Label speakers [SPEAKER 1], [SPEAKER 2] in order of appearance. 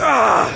[SPEAKER 1] 아!